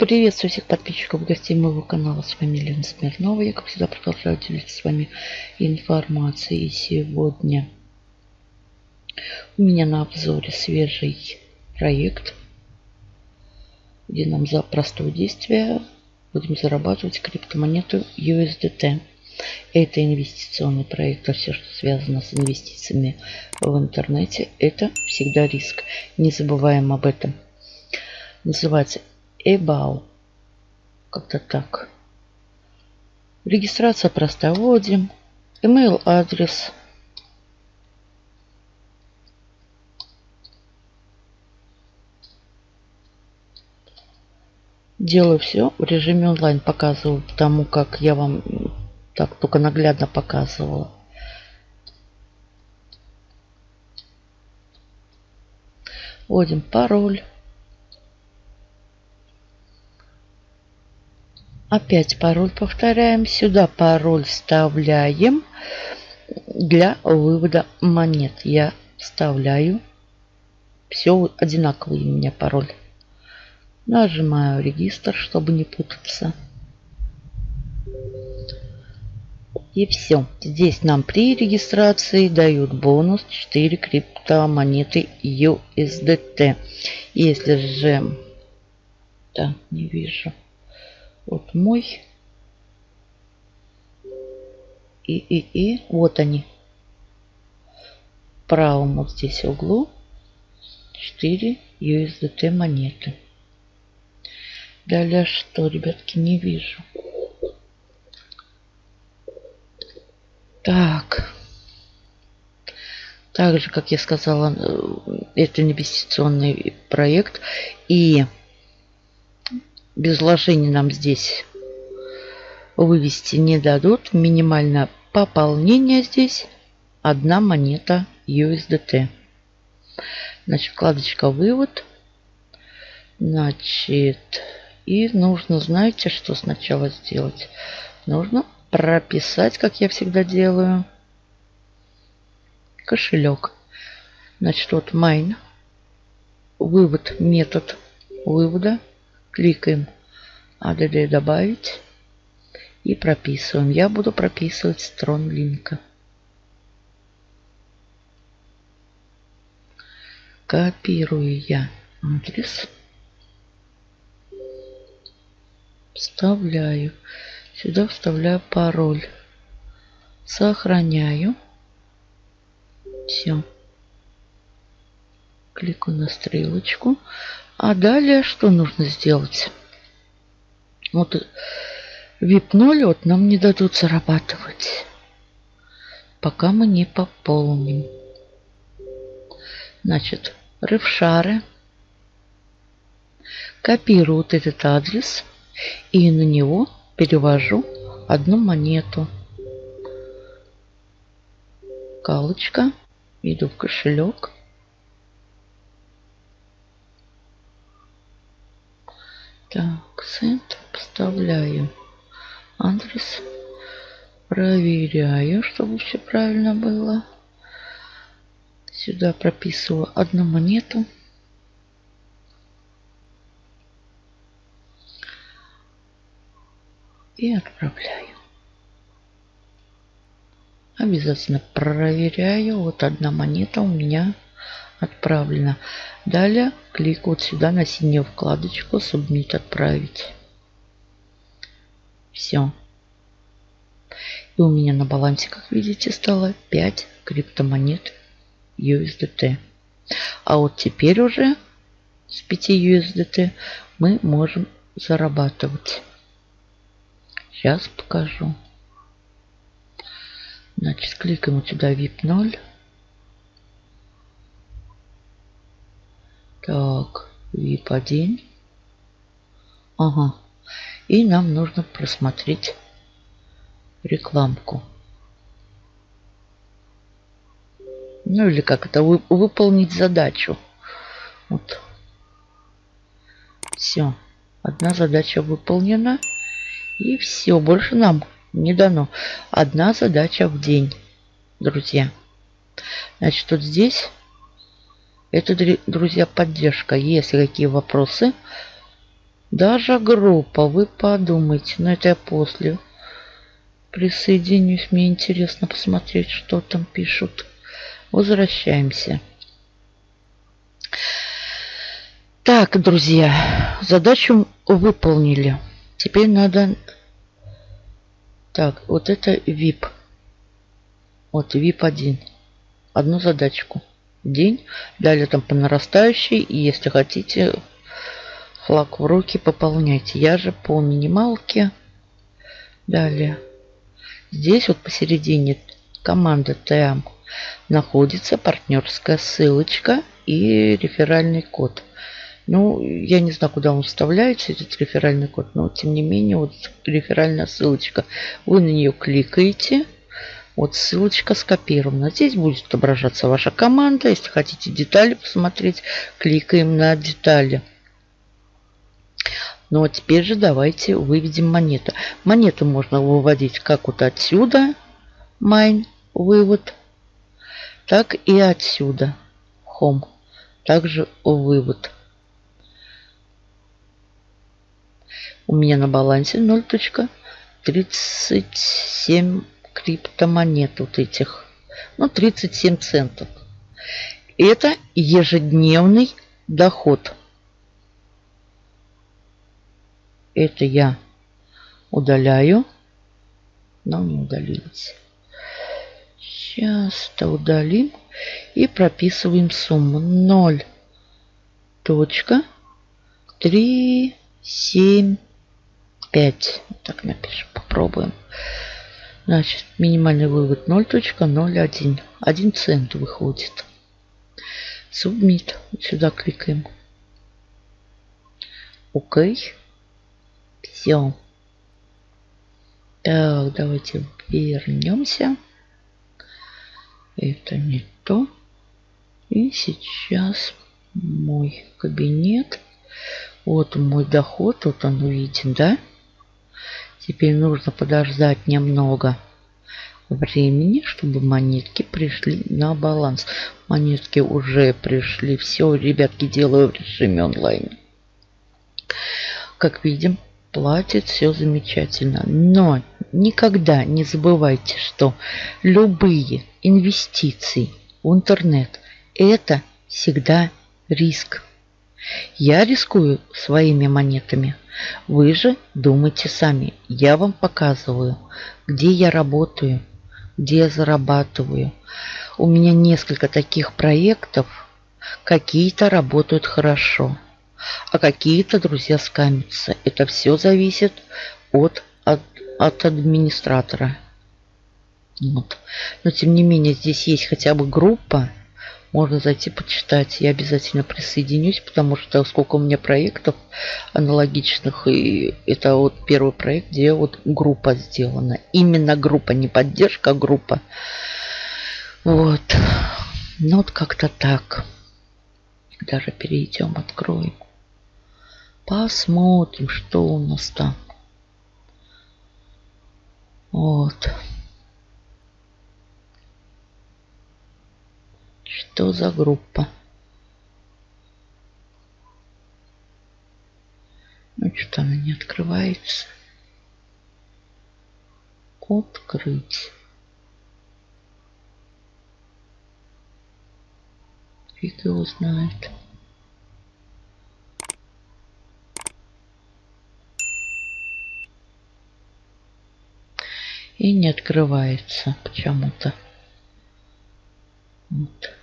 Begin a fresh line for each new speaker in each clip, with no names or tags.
Приветствую всех подписчиков гостей моего канала. С вами Лена Смирнова. Я, как всегда, продолжаю делиться с вами информацией. Сегодня у меня на обзоре свежий проект, где нам за простое действие будем зарабатывать криптомонету USDT. Это инвестиционный проект, а все, что связано с инвестициями в интернете, это всегда риск. Не забываем об этом. Называется Эбау. Как-то так. Регистрация простая. Вводим. Email адрес. Делаю все в режиме онлайн. Показываю тому, как я вам так только наглядно показывала. Вводим пароль. Опять пароль повторяем. Сюда пароль вставляем для вывода монет. Я вставляю. Все одинаковый у меня пароль. Нажимаю регистр, чтобы не путаться. И все. Здесь нам при регистрации дают бонус 4 криптомонеты USDT. Если же... Да, не вижу. Вот мой. И, и, и. Вот они. Правом вот здесь углу 4 USDT монеты. Далее что, ребятки, не вижу. Так. Также, как я сказала, э, это инвестиционный проект. И без вложений нам здесь вывести не дадут. Минимальное пополнение здесь одна монета USDT. Значит, вкладочка вывод. Значит, и нужно, знаете, что сначала сделать? Нужно прописать, как я всегда делаю, кошелек. Значит, вот mine, вывод, метод вывода. Кликаем ADD добавить и прописываем. Я буду прописывать строн линка. Копирую я адрес. Вставляю. Сюда вставляю пароль. Сохраняю. Все. Кликаю на стрелочку. А далее что нужно сделать? Вот VIP 0 вот нам не дадут зарабатывать. Пока мы не пополним. Значит, рывшары. Копирую вот этот адрес. И на него перевожу одну монету. Галочка. Иду в кошелек. Так, центр вставляю адрес. Проверяю, чтобы все правильно было. Сюда прописываю одну монету. и отправляю. Обязательно проверяю. Вот одна монета у меня отправлена. Далее клик вот сюда на синюю вкладочку Submit отправить. Все. И у меня на балансе, как видите, стало 5 криптомонет USDT. А вот теперь уже с 5 USDT мы можем зарабатывать. Сейчас покажу. Значит, кликаем вот сюда VIP 0. Так, VIP 1. Ага. И нам нужно просмотреть рекламку. Ну или как это, вы, выполнить задачу. Вот. Все. Одна задача выполнена. И все, больше нам не дано. Одна задача в день, друзья. Значит, вот здесь это, друзья, поддержка. Если какие вопросы, Даже группа, вы подумайте. Но это я после присоединюсь. Мне интересно посмотреть, что там пишут. Возвращаемся. Так, друзья, задачу выполнили. Теперь надо... Так, вот это VIP. Вот VIP 1. Одну задачку день. Далее там по нарастающей. И если хотите, флаг в руки пополняйте. Я же по минималке. Далее. Здесь вот посередине команда ТМ находится партнерская ссылочка и реферальный код. Ну, я не знаю, куда он вставляется, этот реферальный код, но тем не менее, вот реферальная ссылочка. Вы на нее кликаете, вот ссылочка скопирована. Здесь будет отображаться ваша команда. Если хотите детали посмотреть, кликаем на детали. Ну а теперь же давайте выведем монету. Монету можно выводить как вот отсюда, майн, вывод, так и отсюда, home, также вывод. У меня на балансе 0.37 криптомонет вот этих. Ну, 37 центов. Это ежедневный доход. Это я удаляю. Но не удалилось. Сейчас-то удалим. И прописываем сумму. 0. Точка. 3, 7, 5. Так напишем. Попробуем. Значит, минимальный вывод 0.01. 1 цент выходит. Submit. Сюда кликаем. Окей. Все. Так, давайте вернемся. Это не то. И сейчас мой кабинет. Вот мой доход. Вот он виден, да? Теперь нужно подождать немного времени, чтобы монетки пришли на баланс. Монетки уже пришли. Все, ребятки, делаю в режиме онлайн. Как видим, платит все замечательно. Но никогда не забывайте, что любые инвестиции в интернет – это всегда риск. Я рискую своими монетами. Вы же думайте сами. Я вам показываю, где я работаю, где я зарабатываю. У меня несколько таких проектов. Какие-то работают хорошо, а какие-то, друзья, скамятся. Это все зависит от, от, от администратора. Вот. Но тем не менее здесь есть хотя бы группа, можно зайти почитать. Я обязательно присоединюсь, потому что сколько у меня проектов аналогичных. И это вот первый проект, где вот группа сделана. Именно группа, не поддержка, а группа. Вот. Ну вот как-то так. Даже перейдем, откроем. Посмотрим, что у нас там. Вот. Что за группа? Ну, что-то она не открывается. Открыть. Фиг его знает. И не открывается почему-то. Вот.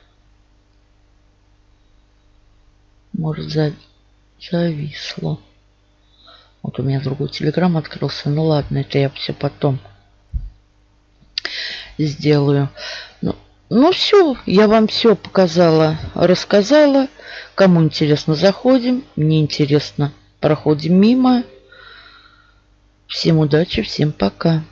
Может, за... зависло. Вот у меня другой телеграм открылся. Ну ладно, это я все потом сделаю. Ну, ну все, я вам все показала, рассказала. Кому интересно, заходим. Мне интересно, проходим мимо. Всем удачи, всем пока.